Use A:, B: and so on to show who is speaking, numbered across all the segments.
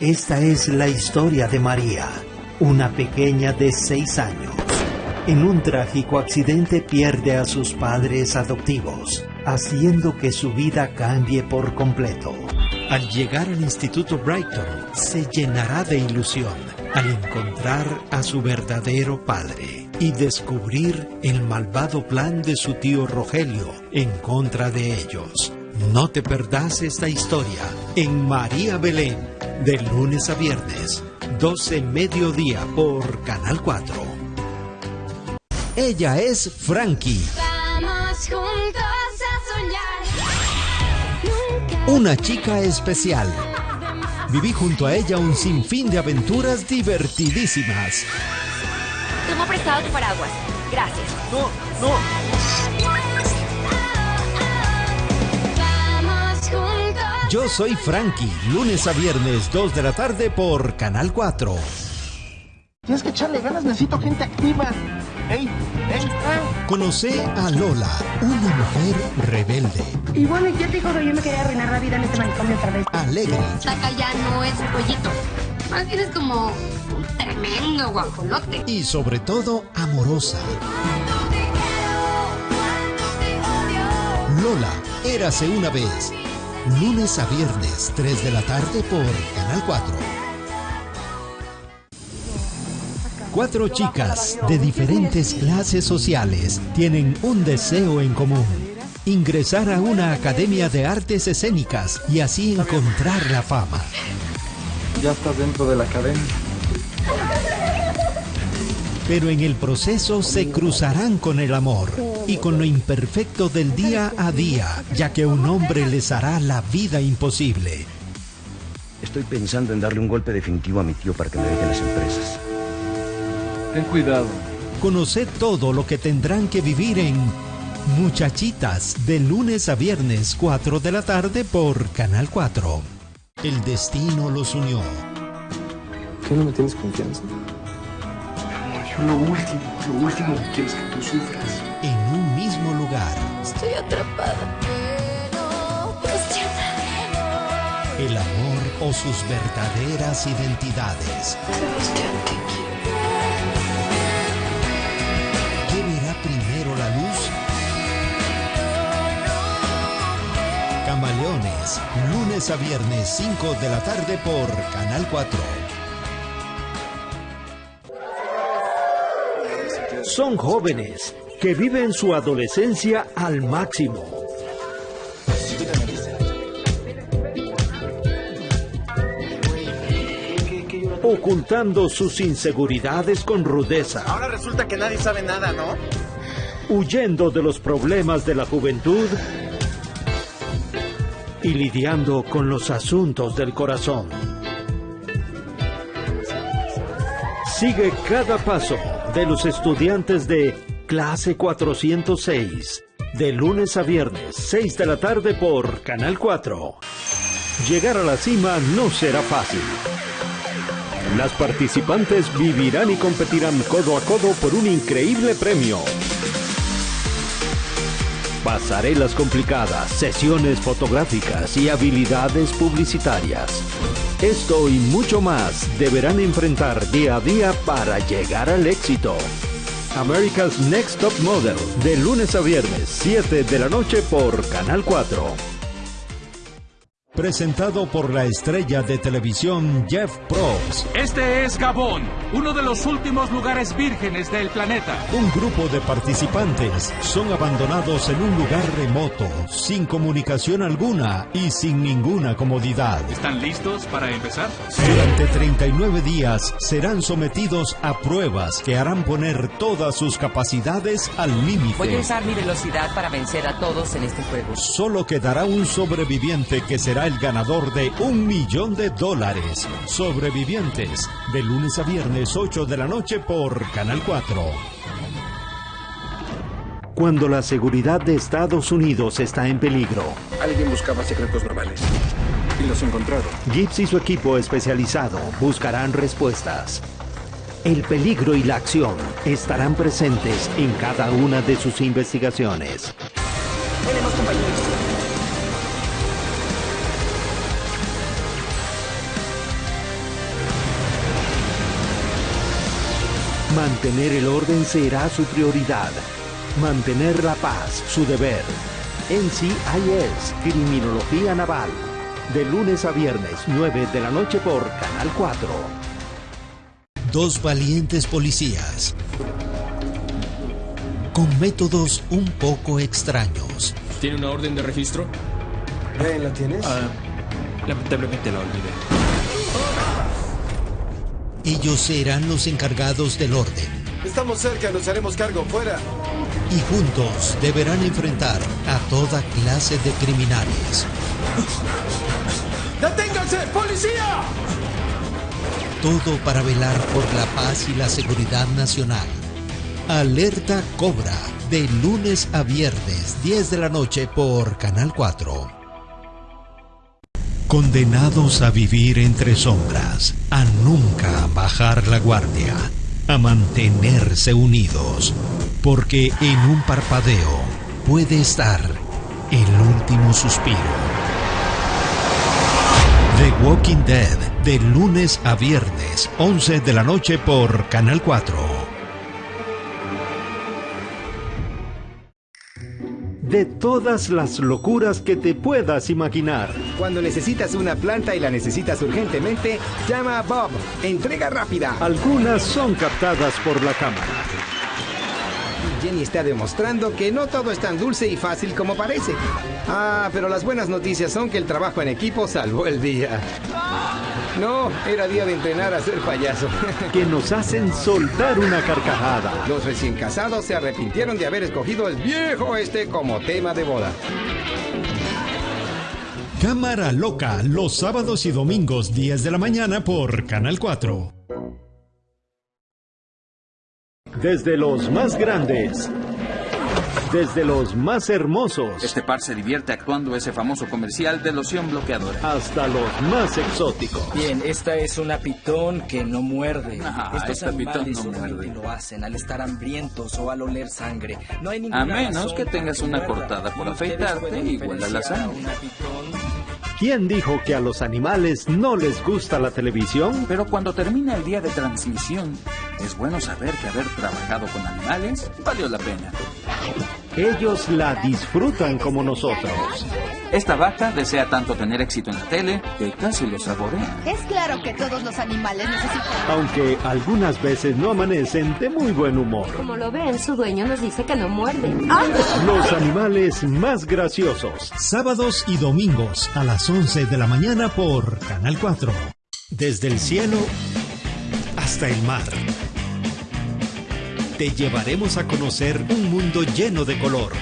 A: Esta es la historia de María, una pequeña de seis años. En un trágico accidente pierde a sus padres adoptivos, haciendo que su vida cambie por completo. Al llegar al Instituto Brighton, se llenará de ilusión al encontrar a su verdadero padre y descubrir el malvado plan de su tío Rogelio en contra de ellos. No te perdás esta historia en María Belén, de lunes a viernes, 12 mediodía por Canal 4. Ella es Frankie.
B: Vamos juntos a soñar.
A: Una chica especial. Viví junto a ella un sinfín de aventuras divertidísimas.
C: Toma prestado tu paraguas. Gracias.
D: No, no.
B: Vamos juntos.
A: Yo soy Frankie, lunes a viernes, 2 de la tarde por Canal 4.
D: Tienes que echarle ganas, necesito gente activa. ¡Ey! ¡Ey!
A: Conoce a Lola, una mujer rebelde,
E: Y bueno, ¿y qué te dijo que yo me quería arruinar la vida en este manicomio otra vez?
A: alegre,
C: Saca ya no es un pollito. Más bien es como tremendo guajolote.
A: y sobre todo amorosa. Lola, érase una vez. Lunes a viernes, 3 de la tarde por Canal 4. Cuatro chicas de diferentes clases sociales tienen un deseo en común. Ingresar a una academia de artes escénicas y así encontrar la fama.
D: Ya estás dentro de la academia.
A: Pero en el proceso se cruzarán con el amor y con lo imperfecto del día a día, ya que un hombre les hará la vida imposible.
F: Estoy pensando en darle un golpe definitivo a mi tío para que me deje las empresas.
D: Ten cuidado.
A: Conocer todo lo que tendrán que vivir en Muchachitas, de lunes a viernes, 4 de la tarde por Canal 4. El destino los unió.
G: ¿Qué no me tienes confianza?
D: Yo lo último, lo último que quiero es que tú sufras.
A: en un mismo lugar.
C: Estoy atrapada.
A: El amor o sus verdaderas identidades. ¿Qué verá primero la luz? Camaleones, lunes a viernes 5 de la tarde por Canal 4. Son jóvenes que viven su adolescencia al máximo. Ocultando sus inseguridades con rudeza.
D: Ahora resulta que nadie sabe nada, ¿no?
A: huyendo de los problemas de la juventud y lidiando con los asuntos del corazón. Sigue cada paso de los estudiantes de clase 406, de lunes a viernes, 6 de la tarde por Canal 4. Llegar a la cima no será fácil. Las participantes vivirán y competirán codo a codo por un increíble premio. Pasarelas complicadas, sesiones fotográficas y habilidades publicitarias. Esto y mucho más deberán enfrentar día a día para llegar al éxito. America's Next Top Model, de lunes a viernes, 7 de la noche por Canal 4. Presentado por la estrella de televisión Jeff Probst.
H: Este es Gabón, uno de los últimos lugares vírgenes del planeta.
A: Un grupo de participantes son abandonados en un lugar remoto, sin comunicación alguna y sin ninguna comodidad.
H: ¿Están listos para empezar?
A: Durante 39 días serán sometidos a pruebas que harán poner todas sus capacidades al
I: Voy a
A: límite.
I: usar mi velocidad para vencer a todos en este juego.
A: Solo quedará un sobreviviente que será el ganador de un millón de dólares. Sobrevivientes, de lunes a viernes 8 de la noche por Canal 4. Cuando la seguridad de Estados Unidos está en peligro,
G: Alguien buscaba secretos navales. Y los encontraron.
A: Gibbs y su equipo especializado buscarán respuestas. el peligro y la acción estarán presentes en cada una de sus investigaciones.
J: Tenemos compañeros.
A: Mantener el orden será su prioridad. Mantener la paz, su deber. NCIS, Criminología Naval. De lunes a viernes, 9 de la noche por Canal 4. Dos valientes policías. Con métodos un poco extraños.
K: ¿Tiene una orden de registro?
G: ¿La tienes?
K: Ah, lamentablemente la olvidé.
A: Ellos serán los encargados del orden.
G: Estamos cerca, nos haremos cargo. Fuera.
A: Y juntos deberán enfrentar a toda clase de criminales.
G: ¡Deténganse! ¡Policía!
A: Todo para velar por la paz y la seguridad nacional. Alerta Cobra, de lunes a viernes, 10 de la noche por Canal 4. Condenados a vivir entre sombras, a nunca bajar la guardia, a mantenerse unidos, porque en un parpadeo puede estar el último suspiro. The Walking Dead, de lunes a viernes, 11 de la noche por Canal 4. De todas las locuras que te puedas imaginar.
L: Cuando necesitas una planta y la necesitas urgentemente, llama a Bob. Entrega rápida.
A: Algunas son captadas por la cámara.
L: Jenny está demostrando que no todo es tan dulce y fácil como parece. Ah, pero las buenas noticias son que el trabajo en equipo salvó el día. No, era día de entrenar a ser payaso.
A: Que nos hacen soltar una carcajada.
L: Los recién casados se arrepintieron de haber escogido el viejo este como tema de boda.
A: Cámara Loca, los sábados y domingos 10 de la mañana por Canal 4. Desde los más grandes, desde los más hermosos,
M: Este par se divierte actuando ese famoso comercial de loción bloqueadora.
A: hasta los más exóticos.
N: Bien, esta es una pitón que no muerde.
M: Ah,
N: Estos
M: esta pitón no muerde.
N: lo hacen al estar hambrientos o al oler sangre. No hay ninguna
M: A menos que tengas una cortada por afeitarte igual a la sangre.
N: una pitón
A: ¿Quién dijo que a los animales no les gusta la televisión?
M: Pero cuando termina el día de transmisión, es bueno saber que haber trabajado con animales valió la pena.
A: Ellos la disfrutan como nosotros.
M: Esta vaca desea tanto tener éxito en la tele que casi lo saborea.
B: Es claro que todos los animales necesitan.
A: Aunque algunas veces no amanecen de muy buen humor.
O: Como lo ven, su dueño nos dice que no muerde.
A: Los animales más graciosos. Sábados y domingos a las 11 de la mañana por Canal 4. Desde el cielo hasta el mar. Te llevaremos a conocer un mundo lleno de color,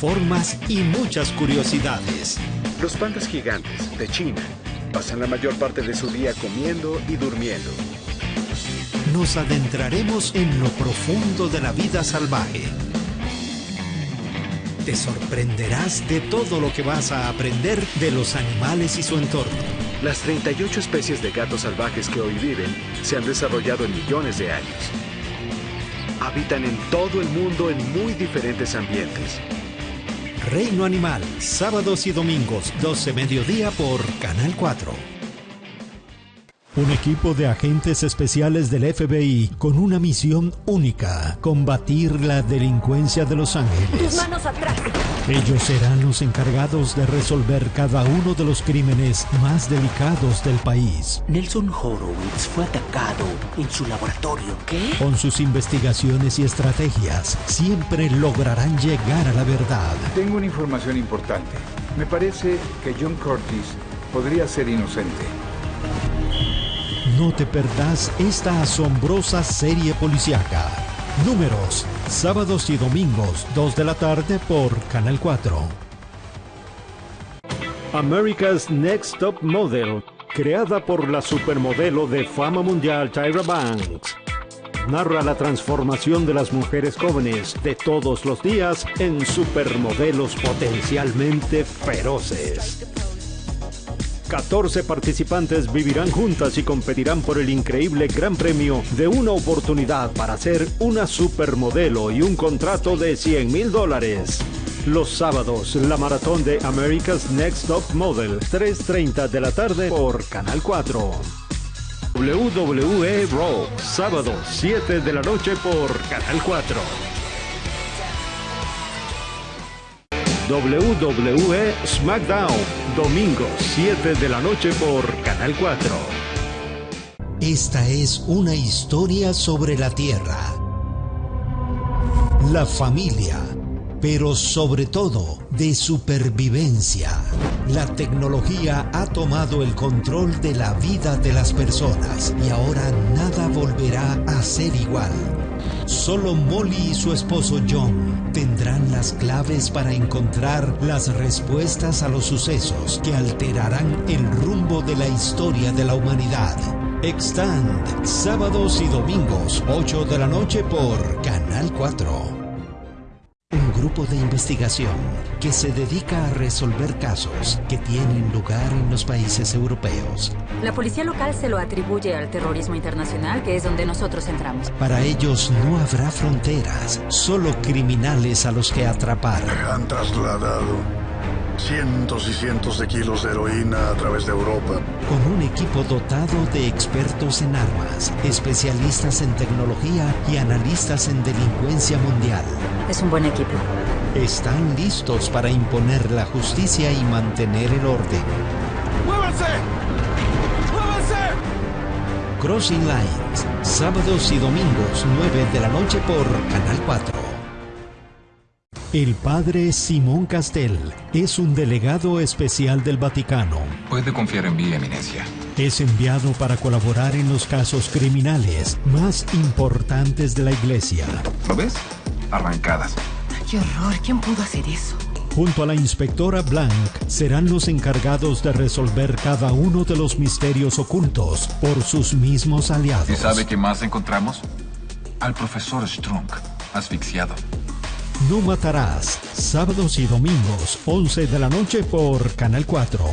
A: formas y muchas curiosidades.
P: Los pandas gigantes de China pasan la mayor parte de su día comiendo y durmiendo.
A: Nos adentraremos en lo profundo de la vida salvaje. Te sorprenderás de todo lo que vas a aprender de los animales y su entorno.
P: Las 38 especies de gatos salvajes que hoy viven se han desarrollado en millones de años. Habitan en todo el mundo en muy diferentes ambientes.
A: Reino Animal, sábados y domingos, 12 mediodía por Canal 4. Un equipo de agentes especiales del FBI con una misión única, combatir la delincuencia de Los
O: Tus
A: Ángeles.
O: manos atrás.
A: Ellos serán los encargados de resolver cada uno de los crímenes más delicados del país.
Q: Nelson Horowitz fue atacado en su laboratorio. ¿Qué?
A: Con sus investigaciones y estrategias, siempre lograrán llegar a la verdad.
R: Tengo una información importante. Me parece que John Curtis podría ser inocente.
A: No te perdás esta asombrosa serie policiaca. Números, sábados y domingos, 2 de la tarde por Canal 4. America's Next Top Model, creada por la supermodelo de fama mundial Tyra Banks. Narra la transformación de las mujeres jóvenes de todos los días en supermodelos potencialmente feroces.
S: 14 participantes vivirán juntas y competirán por el increíble gran premio de una oportunidad para ser una supermodelo y un contrato de 100 mil dólares. Los sábados, la maratón de America's Next Top Model, 3.30 de la tarde por Canal 4. WWE Raw, sábado, 7 de la noche por Canal 4. WWE SmackDown, domingo 7 de la noche por Canal 4.
A: Esta es una historia sobre la Tierra, la familia, pero sobre todo de supervivencia. La tecnología ha tomado el control de la vida de las personas y ahora nada volverá a ser igual. Solo Molly y su esposo John tendrán las claves para encontrar las respuestas a los sucesos que alterarán el rumbo de la historia de la humanidad. Extend, sábados y domingos, 8 de la noche por Canal 4. Grupo de investigación que se dedica a resolver casos que tienen lugar en los países europeos.
T: La policía local se lo atribuye al terrorismo internacional, que es donde nosotros entramos.
A: Para ellos no habrá fronteras, solo criminales a los que atrapar.
U: Han trasladado cientos y cientos de kilos de heroína a través de Europa.
A: Con un equipo dotado de expertos en armas, especialistas en tecnología y analistas en delincuencia mundial.
T: Es un buen equipo.
A: Están listos para imponer la justicia y mantener el orden.
G: ¡Muévanse! ¡Muévanse!
A: Crossing Lines, sábados y domingos 9 de la noche por Canal 4. El padre Simón Castel es un delegado especial del Vaticano.
V: Puede confiar en mi eminencia.
A: Es enviado para colaborar en los casos criminales más importantes de la iglesia.
V: ¿Lo ves? Arrancadas.
J: ¡Qué horror! ¿Quién pudo hacer eso?
A: Junto a la inspectora Blanc serán los encargados de resolver cada uno de los misterios ocultos por sus mismos aliados.
V: ¿Y sabe qué más encontramos? Al profesor Strunk, asfixiado.
A: No matarás, sábados y domingos, 11 de la noche por Canal 4.